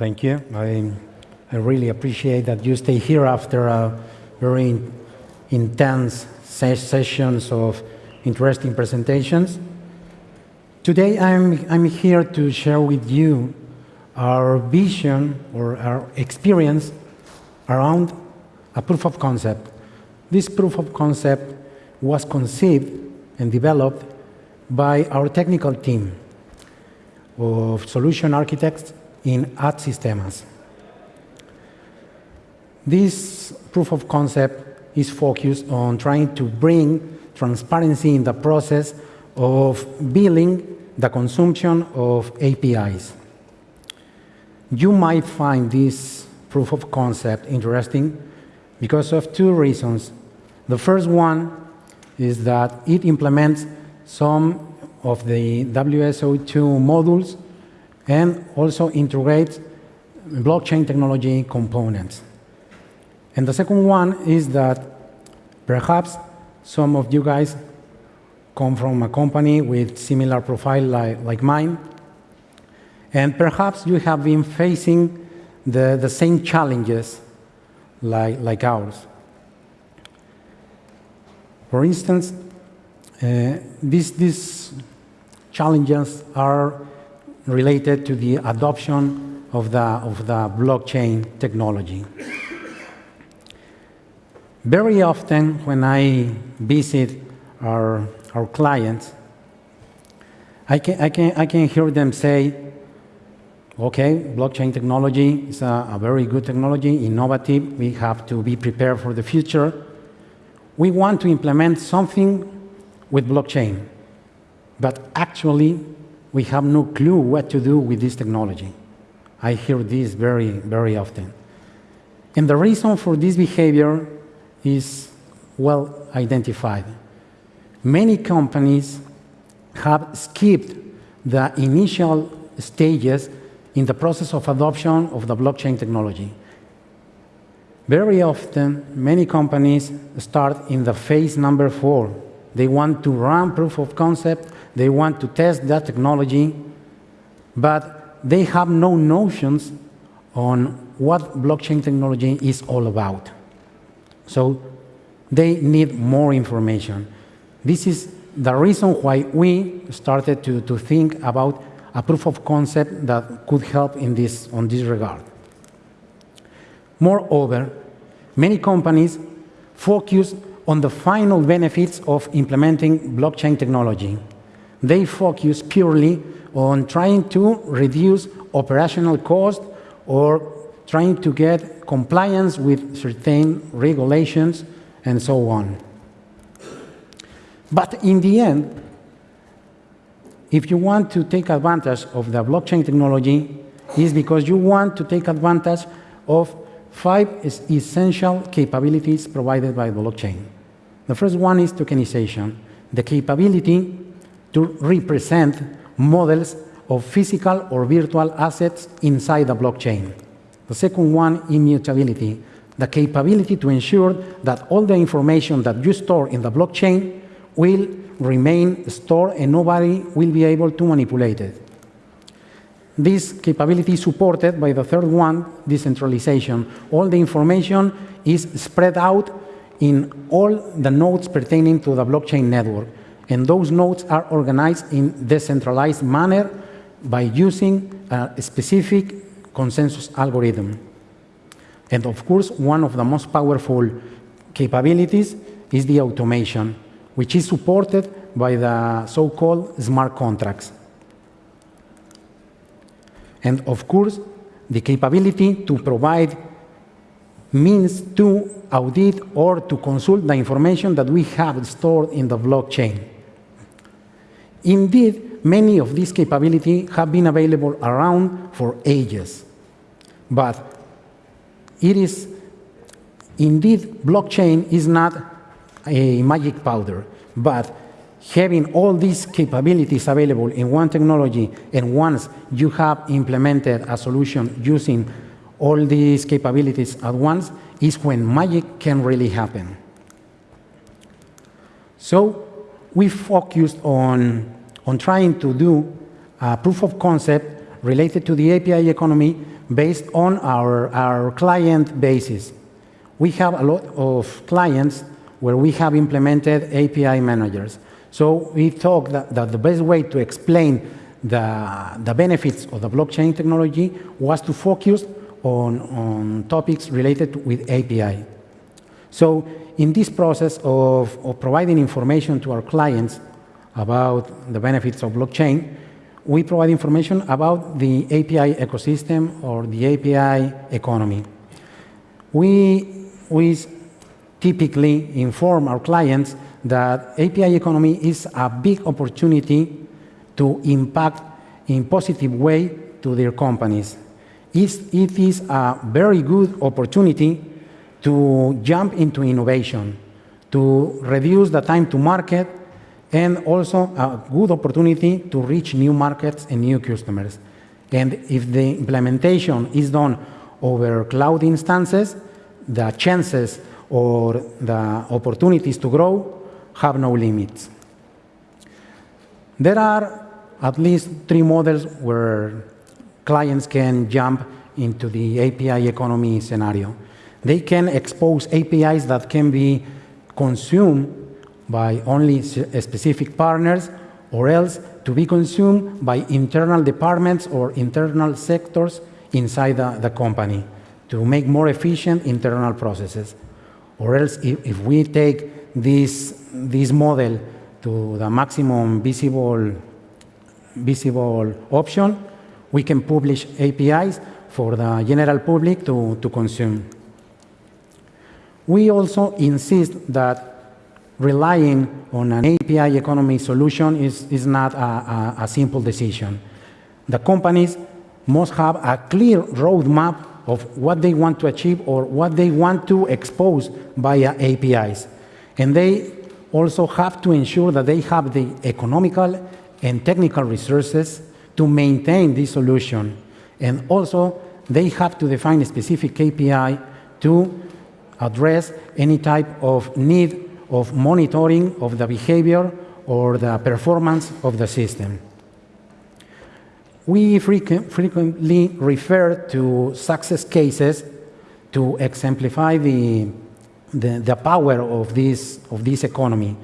Thank you. I, I really appreciate that you stay here after a very intense sessions of interesting presentations. Today, I'm, I'm here to share with you our vision or our experience around a proof of concept. This proof of concept was conceived and developed by our technical team of solution architects in ad systems. This proof of concept is focused on trying to bring transparency in the process of billing the consumption of APIs. You might find this proof of concept interesting because of two reasons. The first one is that it implements some of the WSO2 modules and also integrate blockchain technology components. And the second one is that perhaps some of you guys come from a company with similar profile like, like mine, and perhaps you have been facing the, the same challenges like, like ours. For instance, uh, these, these challenges are related to the adoption of the, of the blockchain technology. Very often when I visit our, our clients, I can, I, can, I can hear them say, okay, blockchain technology is a, a very good technology, innovative, we have to be prepared for the future. We want to implement something with blockchain, but actually we have no clue what to do with this technology. I hear this very, very often. And the reason for this behavior is well identified. Many companies have skipped the initial stages in the process of adoption of the blockchain technology. Very often, many companies start in the phase number four. They want to run proof of concept they want to test that technology, but they have no notions on what blockchain technology is all about. So they need more information. This is the reason why we started to, to think about a proof of concept that could help in this, on this regard. Moreover, many companies focus on the final benefits of implementing blockchain technology they focus purely on trying to reduce operational cost or trying to get compliance with certain regulations and so on. But in the end, if you want to take advantage of the blockchain technology, is because you want to take advantage of five essential capabilities provided by the blockchain. The first one is tokenization, the capability to represent models of physical or virtual assets inside the blockchain. The second one, immutability, the capability to ensure that all the information that you store in the blockchain will remain stored and nobody will be able to manipulate it. This capability is supported by the third one, decentralization. All the information is spread out in all the nodes pertaining to the blockchain network and those nodes are organized in decentralized manner by using a specific consensus algorithm. And of course, one of the most powerful capabilities is the automation, which is supported by the so-called smart contracts. And of course, the capability to provide means to audit or to consult the information that we have stored in the blockchain. Indeed, many of these capabilities have been available around for ages. But it is, indeed, blockchain is not a magic powder, but having all these capabilities available in one technology, and once you have implemented a solution using all these capabilities at once, is when magic can really happen. So we focused on, on trying to do a proof of concept related to the API economy based on our, our client basis. We have a lot of clients where we have implemented API managers. So we thought that, that the best way to explain the, the benefits of the blockchain technology was to focus on, on topics related with API. So in this process of, of providing information to our clients about the benefits of blockchain, we provide information about the API ecosystem or the API economy. We, we typically inform our clients that API economy is a big opportunity to impact in positive way to their companies. It is a very good opportunity to jump into innovation, to reduce the time to market, and also a good opportunity to reach new markets and new customers. And if the implementation is done over cloud instances, the chances or the opportunities to grow have no limits. There are at least three models where clients can jump into the API economy scenario. They can expose APIs that can be consumed by only uh, specific partners or else to be consumed by internal departments or internal sectors inside the, the company to make more efficient internal processes. Or else, if, if we take this, this model to the maximum visible, visible option, we can publish APIs for the general public to, to consume. We also insist that relying on an API economy solution is, is not a, a, a simple decision. The companies must have a clear roadmap of what they want to achieve or what they want to expose via APIs. And they also have to ensure that they have the economical and technical resources to maintain this solution. And also, they have to define a specific KPI to address any type of need of monitoring of the behavior or the performance of the system. We frequently refer to success cases to exemplify the, the, the, power of this, of this economy.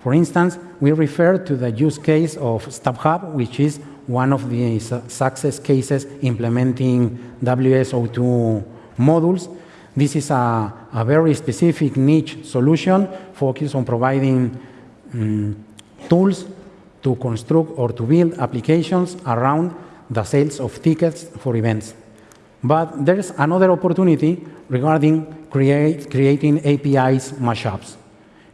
For instance, we refer to the use case of StubHub, which is one of the success cases implementing WSO2 modules this is a, a very specific niche solution focused on providing um, tools to construct or to build applications around the sales of tickets for events. But there's another opportunity regarding create, creating APIs mashups.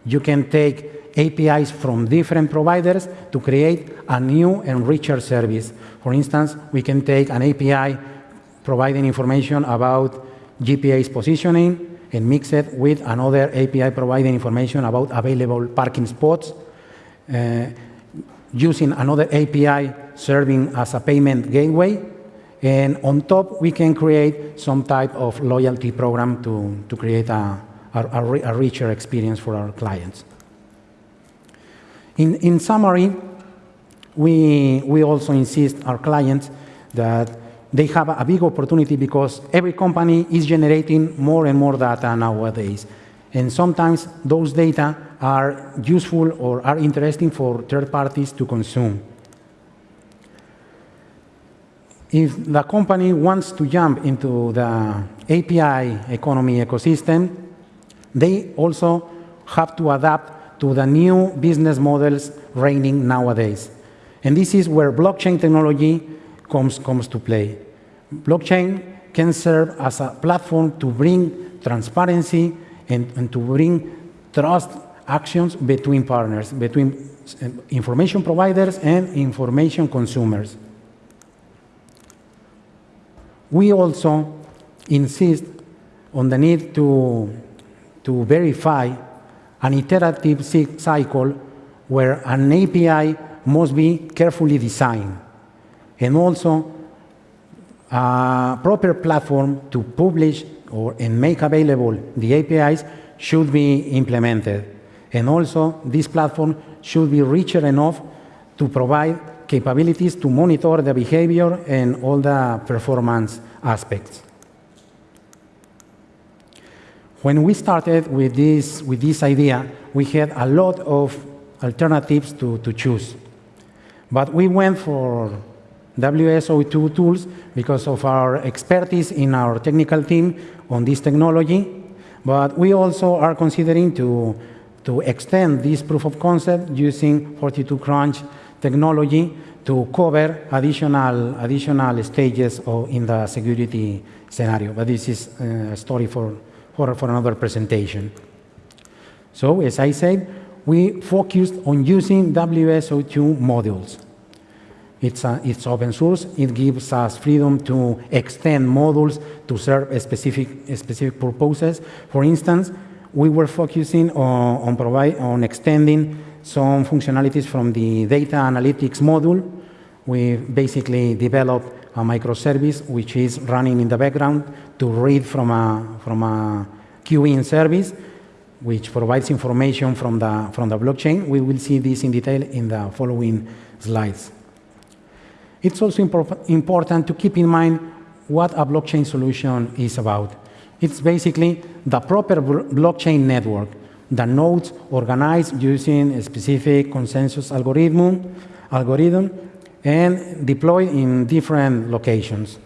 You can take APIs from different providers to create a new and richer service. For instance, we can take an API providing information about GPS positioning and mix it with another API providing information about available parking spots, uh, using another API serving as a payment gateway, and on top, we can create some type of loyalty program to, to create a, a, a richer experience for our clients. In, in summary, we, we also insist our clients that they have a big opportunity because every company is generating more and more data nowadays. And sometimes those data are useful or are interesting for third parties to consume. If the company wants to jump into the API economy ecosystem, they also have to adapt to the new business models reigning nowadays. And this is where blockchain technology comes, comes to play. Blockchain can serve as a platform to bring transparency and, and to bring trust actions between partners, between eh, information providers and information consumers. We also insist on the need to, to verify an iterative cycle where an API must be carefully designed and also a proper platform to publish or and make available the APIs should be implemented. And also, this platform should be richer enough to provide capabilities to monitor the behavior and all the performance aspects. When we started with this, with this idea, we had a lot of alternatives to, to choose. But we went for WSO2 tools because of our expertise in our technical team on this technology. But we also are considering to, to extend this proof of concept using 42Crunch technology to cover additional, additional stages of, in the security scenario. But this is uh, a story for, for, for another presentation. So, as I said, we focused on using WSO2 modules. It's, uh, it's open source. It gives us freedom to extend modules to serve specific, specific purposes. For instance, we were focusing on, on, provide, on extending some functionalities from the data analytics module. We basically developed a microservice which is running in the background to read from a, from a queuing service which provides information from the, from the blockchain. We will see this in detail in the following slides. It's also important to keep in mind what a blockchain solution is about. It's basically the proper blockchain network, the nodes organized using a specific consensus algorithm, algorithm and deployed in different locations.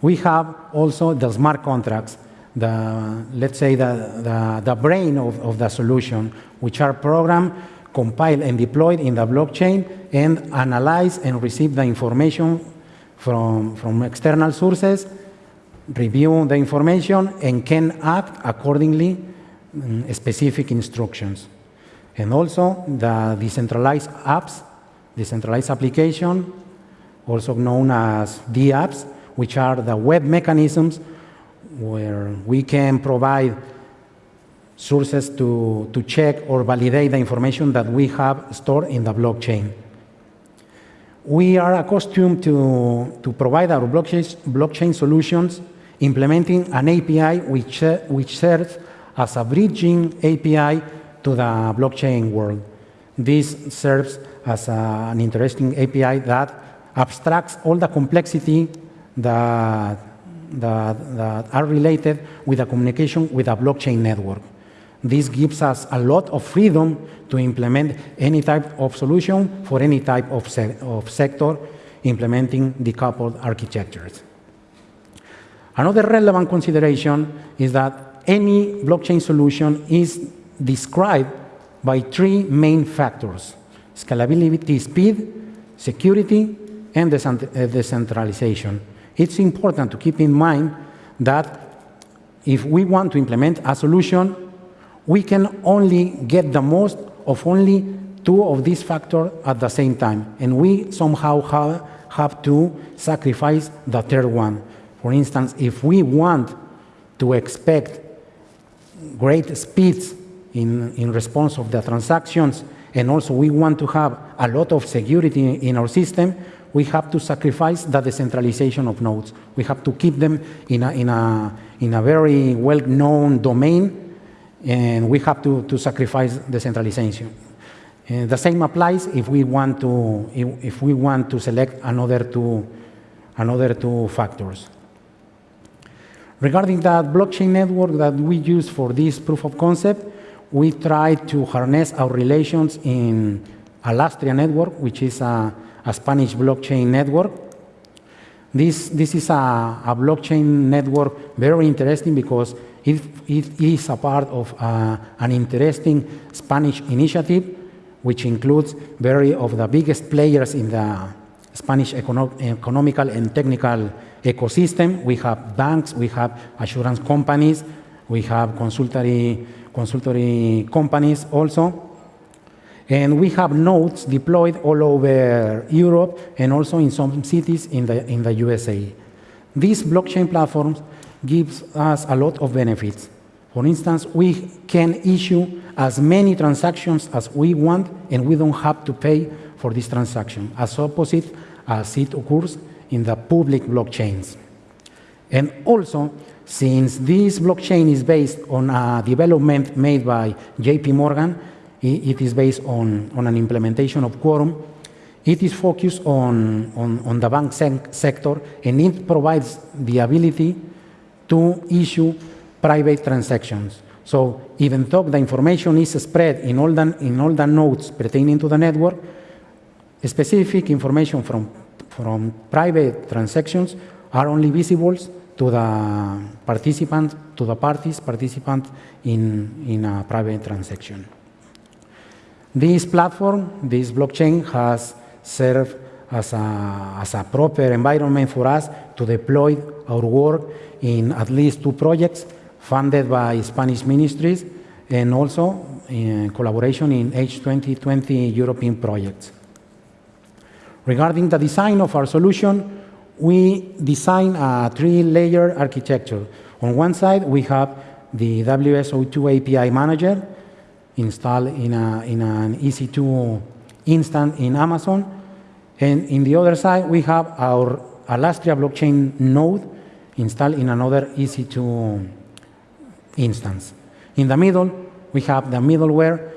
We have also the smart contracts, the, let's say, the, the, the brain of, of the solution, which are programmed compiled and deployed in the blockchain and analyze and receive the information from, from external sources, review the information, and can act accordingly um, specific instructions. And also the decentralized apps, decentralized application, also known as DApps, which are the web mechanisms where we can provide sources to, to check or validate the information that we have stored in the blockchain. We are accustomed to, to provide our blockchain, blockchain solutions implementing an API which, which serves as a bridging API to the blockchain world. This serves as a, an interesting API that abstracts all the complexity that, that, that are related with the communication with a blockchain network. This gives us a lot of freedom to implement any type of solution for any type of, se of sector implementing decoupled architectures. Another relevant consideration is that any blockchain solution is described by three main factors, scalability, speed, security, and uh, decentralization. It's important to keep in mind that if we want to implement a solution we can only get the most of only two of these factors at the same time. And we somehow have, have to sacrifice the third one. For instance, if we want to expect great speeds in, in response of the transactions, and also we want to have a lot of security in our system, we have to sacrifice the decentralization of nodes. We have to keep them in a, in a, in a very well-known domain and we have to, to sacrifice decentralization. Uh, the same applies if we want to if, if, we want to select another two another two factors. Regarding that blockchain network that we use for this proof of concept, we try to harness our relations in Alastria network, which is a, a Spanish blockchain network. This, this is a, a blockchain network very interesting because it, it is a part of uh, an interesting Spanish initiative, which includes very of the biggest players in the Spanish econo economical and technical ecosystem. We have banks, we have assurance companies, we have consultory, consultory companies also. And we have nodes deployed all over Europe and also in some cities in the, in the USA. These blockchain platforms gives us a lot of benefits. For instance, we can issue as many transactions as we want and we don't have to pay for this transaction, as opposite as it occurs in the public blockchains. And also, since this blockchain is based on a development made by JP Morgan, it is based on, on an implementation of Quorum, it is focused on, on, on the bank sector and it provides the ability to issue private transactions. So even though the information is spread in all the, in all the nodes pertaining to the network, specific information from, from private transactions are only visible to the participant, to the parties participant in, in a private transaction. This platform, this blockchain has served as a, as a proper environment for us to deploy our work in at least two projects funded by Spanish ministries and also in collaboration in H2020 European projects. Regarding the design of our solution, we design a three-layer architecture. On one side, we have the WSO2 API manager installed in, a, in an EC2 instance in Amazon. And in the other side, we have our Alastria blockchain node installed in another EC2 instance. In the middle, we have the middleware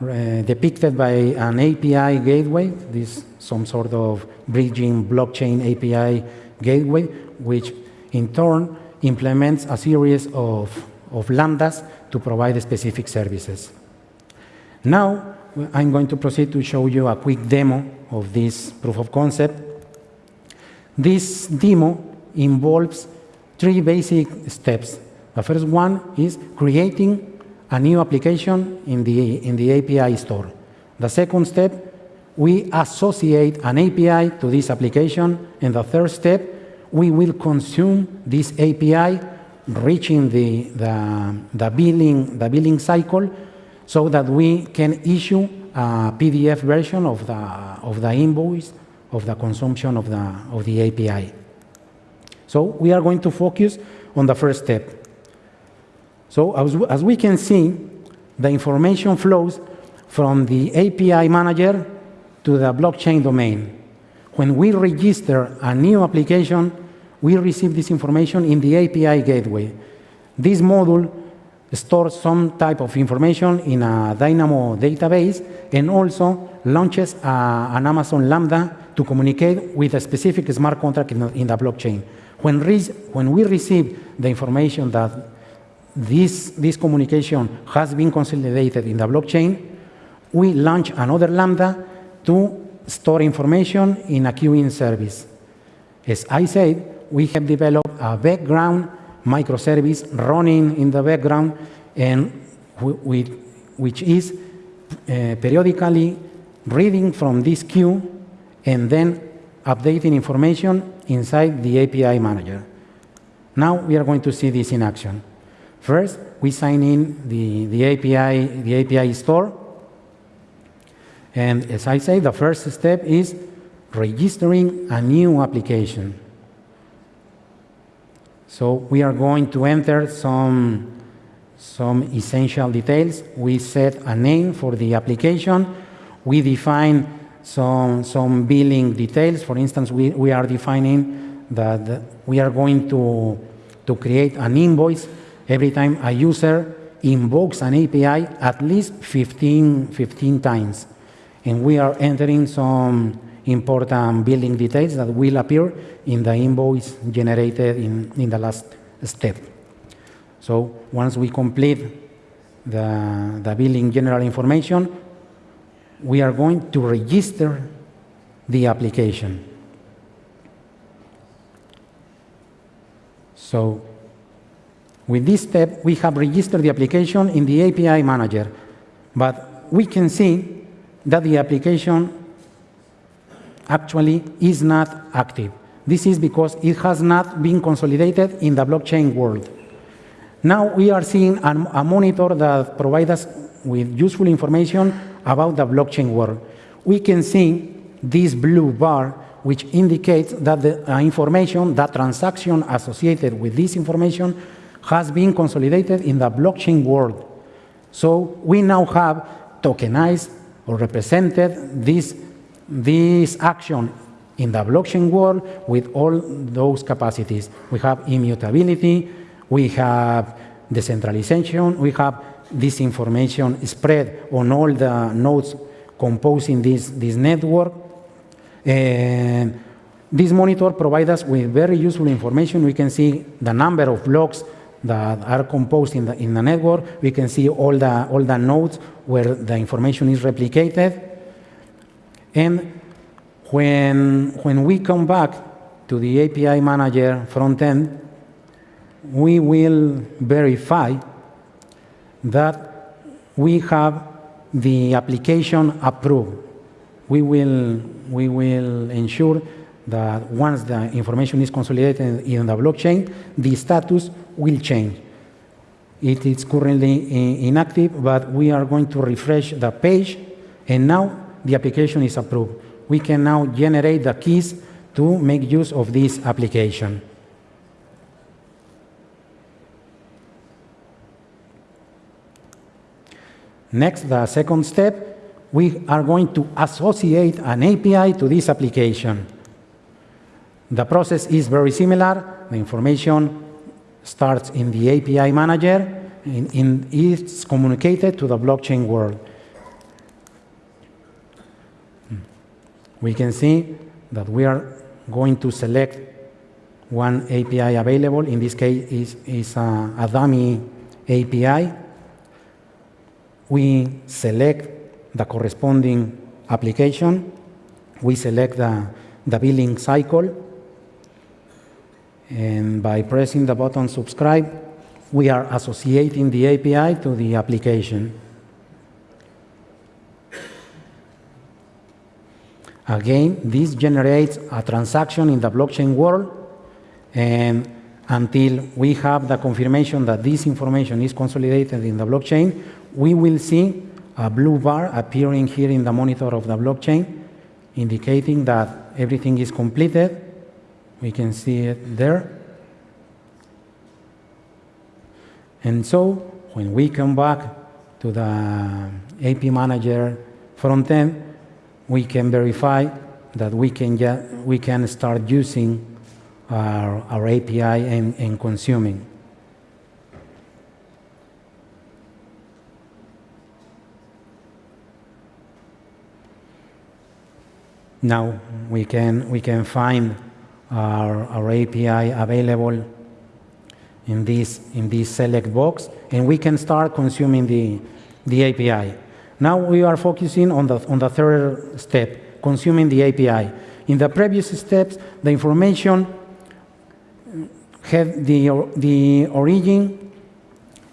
uh, depicted by an API gateway, this some sort of bridging blockchain API gateway, which in turn implements a series of, of lambdas to provide specific services. Now, I'm going to proceed to show you a quick demo of this proof of concept. This demo involves three basic steps. The first one is creating a new application in the, in the API store. The second step, we associate an API to this application. And the third step, we will consume this API, reaching the, the, the, billing, the billing cycle so that we can issue a PDF version of the, of the invoice of the consumption of the, of the API. So we are going to focus on the first step. So as, as we can see, the information flows from the API manager to the blockchain domain. When we register a new application, we receive this information in the API gateway. This module stores some type of information in a Dynamo database and also launches a, an Amazon Lambda to communicate with a specific smart contract in the, in the blockchain. When, when we receive the information that this, this communication has been consolidated in the blockchain, we launch another Lambda to store information in a queuing service. As I said, we have developed a background microservice running in the background and which is uh, periodically reading from this queue and then updating information inside the API manager. Now we are going to see this in action. First, we sign in the, the, API, the API store. And as I say, the first step is registering a new application. So we are going to enter some, some essential details. We set a name for the application. We define some, some billing details. For instance, we, we are defining that we are going to, to create an invoice every time a user invokes an API at least 15, 15 times. And we are entering some important billing details that will appear in the invoice generated in, in the last step. So once we complete the, the billing general information, we are going to register the application. So with this step, we have registered the application in the API manager, but we can see that the application actually is not active. This is because it has not been consolidated in the blockchain world. Now we are seeing a monitor that provides us with useful information about the blockchain world. We can see this blue bar, which indicates that the uh, information, that transaction associated with this information has been consolidated in the blockchain world. So we now have tokenized or represented this, this action in the blockchain world with all those capacities. We have immutability, we have decentralization, we have this information spread on all the nodes composing this, this network. And this monitor provides us with very useful information. We can see the number of blocks that are composed in the, in the network. We can see all the, all the nodes where the information is replicated. And when, when we come back to the API Manager front end, we will verify that we have the application approved. We will, we will ensure that once the information is consolidated in the blockchain, the status will change. It is currently inactive, but we are going to refresh the page, and now the application is approved. We can now generate the keys to make use of this application. Next, the second step, we are going to associate an API to this application. The process is very similar. The information starts in the API manager and it's communicated to the blockchain world. We can see that we are going to select one API available. In this case, is, is a, a dummy API. We select the corresponding application. We select the, the billing cycle. And by pressing the button subscribe, we are associating the API to the application. Again, this generates a transaction in the blockchain world, and until we have the confirmation that this information is consolidated in the blockchain, we will see a blue bar appearing here in the monitor of the blockchain, indicating that everything is completed we can see it there. And so when we come back to the AP Manager front end, we can verify that we can, get, we can start using our, our API and, and consuming. Now we can, we can find our, our API available in this, in this select box, and we can start consuming the, the API. Now we are focusing on the, on the third step, consuming the API. In the previous steps, the information had the, the origin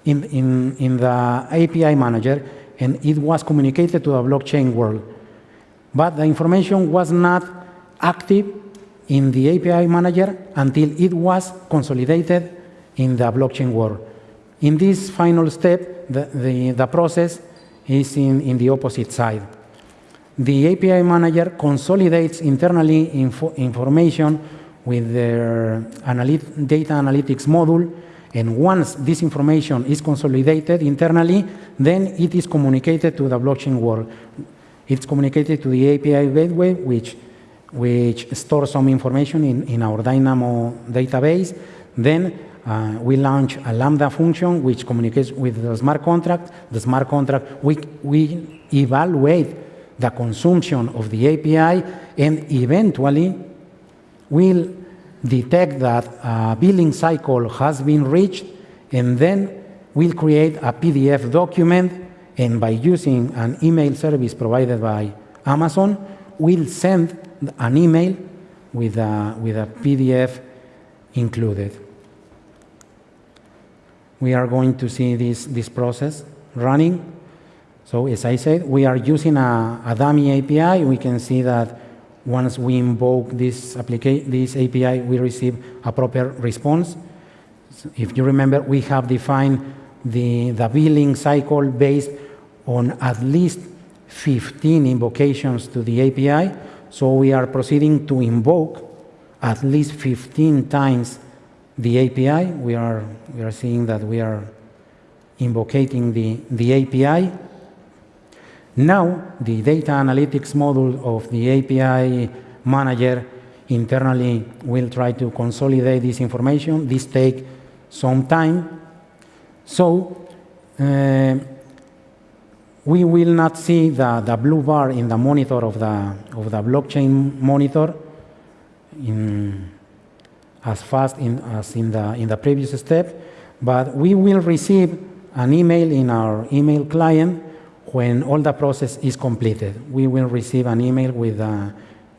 in, in, in the API manager, and it was communicated to the blockchain world. But the information was not active in the API manager until it was consolidated in the blockchain world. In this final step, the, the, the process is in, in the opposite side. The API manager consolidates internally info, information with their analyt data analytics module, and once this information is consolidated internally, then it is communicated to the blockchain world. It's communicated to the API gateway, which which stores some information in, in our Dynamo database. Then uh, we launch a Lambda function which communicates with the smart contract. The smart contract, we, we evaluate the consumption of the API and eventually will detect that a billing cycle has been reached and then we'll create a PDF document and by using an email service provided by Amazon, we'll send an email with a, with a PDF included. We are going to see this, this process running. So as I said, we are using a, a dummy API. We can see that once we invoke this, this API, we receive a proper response. So if you remember, we have defined the, the billing cycle based on at least 15 invocations to the API. So we are proceeding to invoke at least 15 times the API. We are, we are seeing that we are invoking the, the API. Now, the data analytics module of the API manager internally will try to consolidate this information. This take some time. So uh, we will not see the, the blue bar in the monitor of the, of the blockchain monitor in, as fast in, as in the, in the previous step, but we will receive an email in our email client when all the process is completed. We will receive an email with,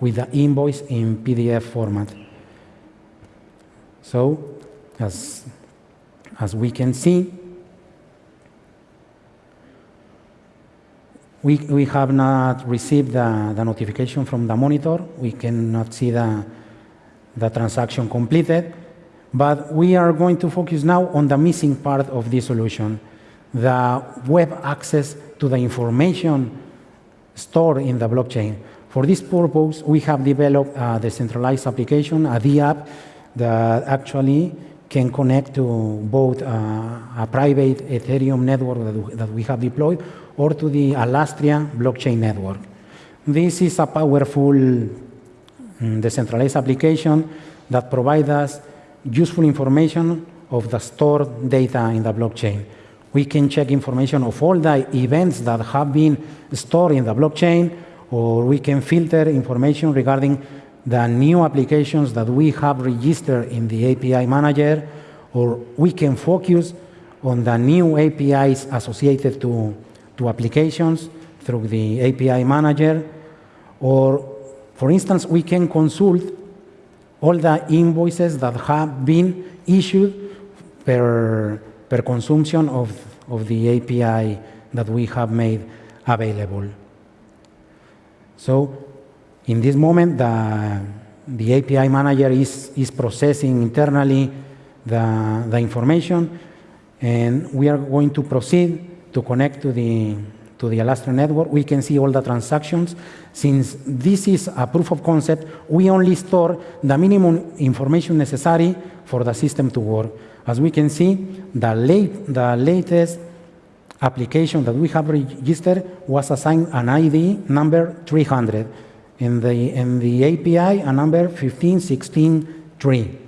with the invoice in PDF format. So, as, as we can see, we, we have not received the, the notification from the monitor. We cannot see the, the transaction completed. But we are going to focus now on the missing part of this solution, the web access to the information stored in the blockchain. For this purpose, we have developed a decentralized application, a DApp, that actually can connect to both uh, a private Ethereum network that, that we have deployed or to the Alastria blockchain network. This is a powerful Mm, decentralized application that provides us useful information of the stored data in the blockchain. We can check information of all the events that have been stored in the blockchain, or we can filter information regarding the new applications that we have registered in the API manager, or we can focus on the new APIs associated to to applications through the API manager, or for instance, we can consult all the invoices that have been issued per, per consumption of, of the API that we have made available. So in this moment, the, the API manager is, is processing internally the, the information, and we are going to proceed to connect to the, to the Alastria network, we can see all the transactions. Since this is a proof of concept, we only store the minimum information necessary for the system to work. As we can see, the, late, the latest application that we have registered was assigned an ID number 300, In the, and the API a number 15163.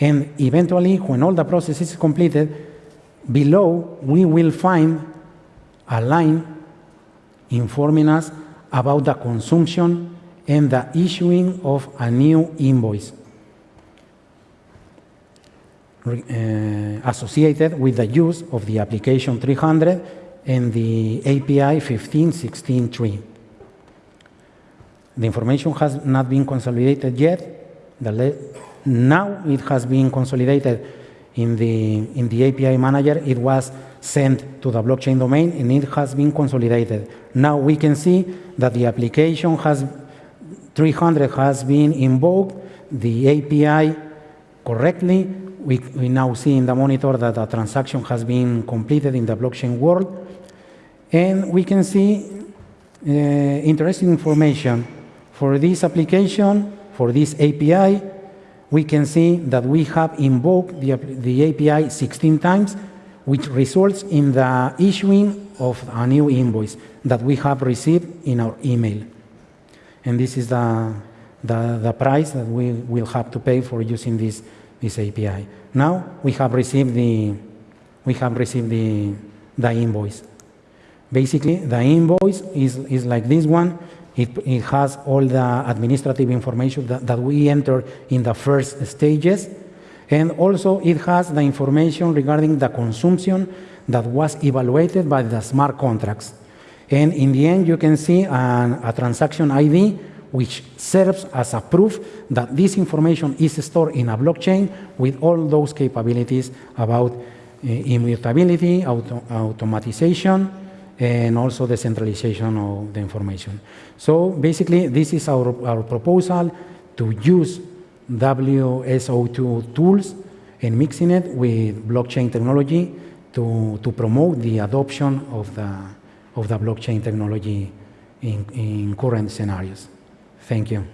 And eventually, when all the process is completed, Below, we will find a line informing us about the consumption and the issuing of a new invoice uh, associated with the use of the application 300 and the API 15.16.3. The information has not been consolidated yet. now it has been consolidated in the, in the API manager, it was sent to the blockchain domain and it has been consolidated. Now we can see that the application has 300 has been invoked, the API correctly. We, we now see in the monitor that the transaction has been completed in the blockchain world. And we can see uh, interesting information for this application, for this API, we can see that we have invoked the, the API 16 times, which results in the issuing of a new invoice that we have received in our email. And this is the, the, the price that we will have to pay for using this, this API. Now we have received the, we have received the, the invoice. Basically, the invoice is, is like this one. It, it, has all the administrative information that, that we enter in the first stages. And also it has the information regarding the consumption that was evaluated by the smart contracts. And in the end, you can see an, a transaction ID which serves as a proof that this information is stored in a blockchain with all those capabilities about uh, immutability, auto automatization, and also decentralization of the information. So basically, this is our, our proposal to use WSO2 tools and mixing it with blockchain technology to, to promote the adoption of the, of the blockchain technology in, in current scenarios. Thank you.